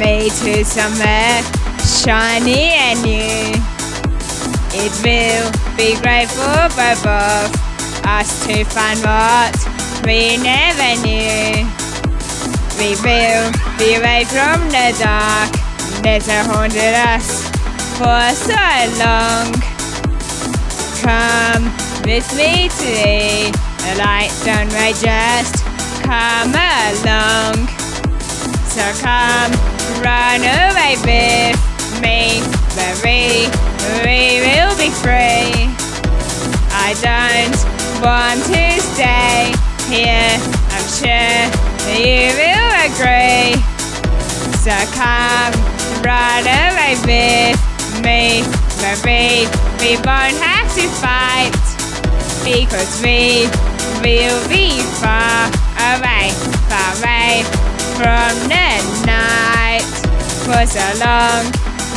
way to somewhere shiny and new. It will be great for both of us to find what we never knew. We will be away from the dark that haunted us for so long. Come with me today, the light don't we just come along. So come run away with me, baby, we will be free. I don't want to stay here, I'm sure you will agree. So come run away with me, baby, we won't have to fight because we will be far away, far away from the night. For so long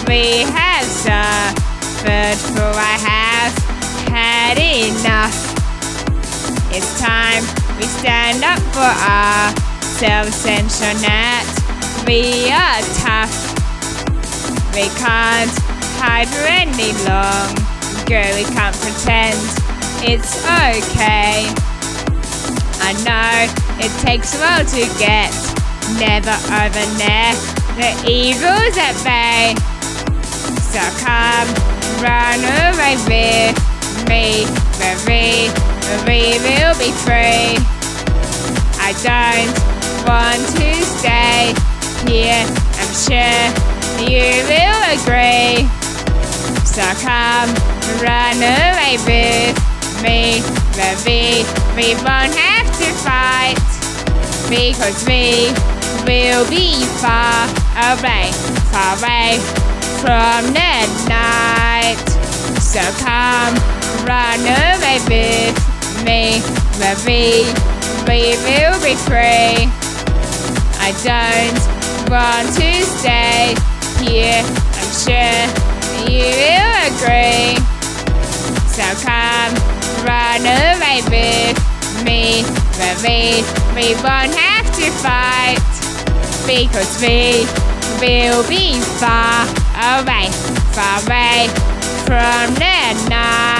we have suffered, for I have had enough. It's time we stand up for ourselves and show that we are tough. We can't hide for any longer. We can't pretend it's okay. I know it takes a while to get never over there. The evil's at bay. So come run away with me, baby. We will be free. I don't want to stay here. I'm sure you will agree. So come run away with me, baby. We won't fight because we will be far away, far away from the night. So come run away with me, baby. We will be free. I don't want to stay here. I'm sure you will agree. So come run away with me, baby. We won't have to fight because we will be far away, far away from the night.